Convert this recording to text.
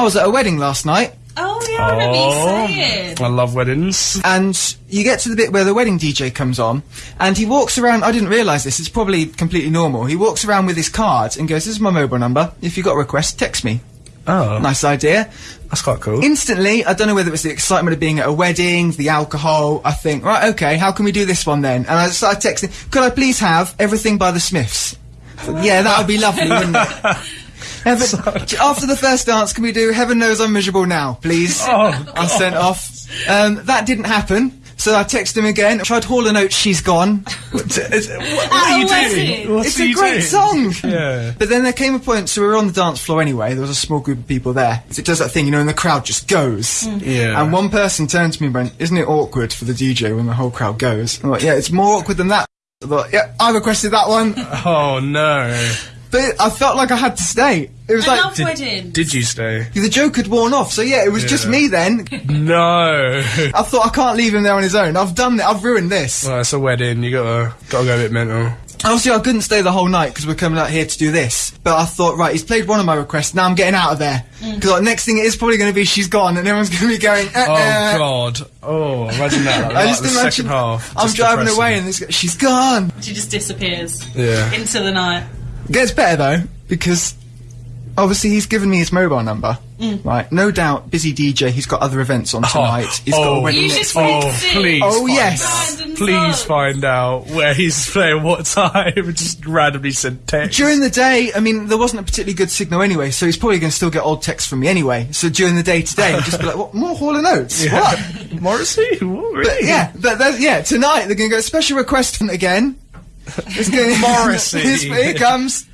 I was at a wedding last night, Oh yeah, I remember you oh, saying. I love weddings. and you get to the bit where the wedding DJ comes on, and he walks around. I didn't realise this. It's probably completely normal. He walks around with his card and goes, "This is my mobile number. If you have got a request, text me." Oh, Nice idea. that's quite cool. Instantly, I don't know whether it was the excitement of being at a wedding, the alcohol. I think, right, okay, how can we do this one then? And I started texting, could I please have everything by the Smiths? I yeah, that would be lovely, wouldn't it? Heaven, after the first dance, can we do Heaven Knows I'm Miserable Now, please? Oh, I sent off. Um, that didn't happen, so I texted him again. Tried Hall and Oates, She's Gone. what, what are you a doing? wedding. What's It's he a great doing? song. Yeah. But then there came a point, so we were on the dance floor anyway. There was a small group of people there. So It does that thing, you know, and the crowd just goes. Yeah. And one person turned to me and went, "Isn't it awkward for the DJ when the whole crowd goes?" I'm like, "Yeah, it's more awkward than that." I thought, "Yeah, I requested that one," Oh no. But I felt like I had to stay. It was I like love weddings. Did you stay? the joke had worn off, so yeah, it was just me then. No. I thought I can't leave him there on his own. I've done it. I've ruined this. well, it's a wedding. You gotta gotta go a bit mental. Obviously, I couldn't stay the whole night because we're coming out here to do this. But I thought, right, he's played one of my requests. Now I'm getting out of there because like, next thing it is probably going to be she's gone, and everyone's going to be going. Uh, Oh uh. God. Oh, imagine that. Like, I just the imagine second half. I'm just driving depressing. away and this, she's gone. She just disappears Yeah. into the night. Gets better though because obviously he's given me his mobile number. Right, no doubt, busy DJ. He's got other events on oh, tonight. He's got a oh. wedding You next should week. Oh, please. Oh, find yes. Random Please song. find out where he's playing what time. Just randomly send text. During the day, I mean, there wasn't a particularly good signal anyway, so he's probably going to still get old texts from me anyway. So during the day today, I'll just be like, what, more Hall and Oates? What? Morrissey? What, really? Yeah, but that's, yeah, tonight they're going to go special request from again. It's Morrissey. Here he comes.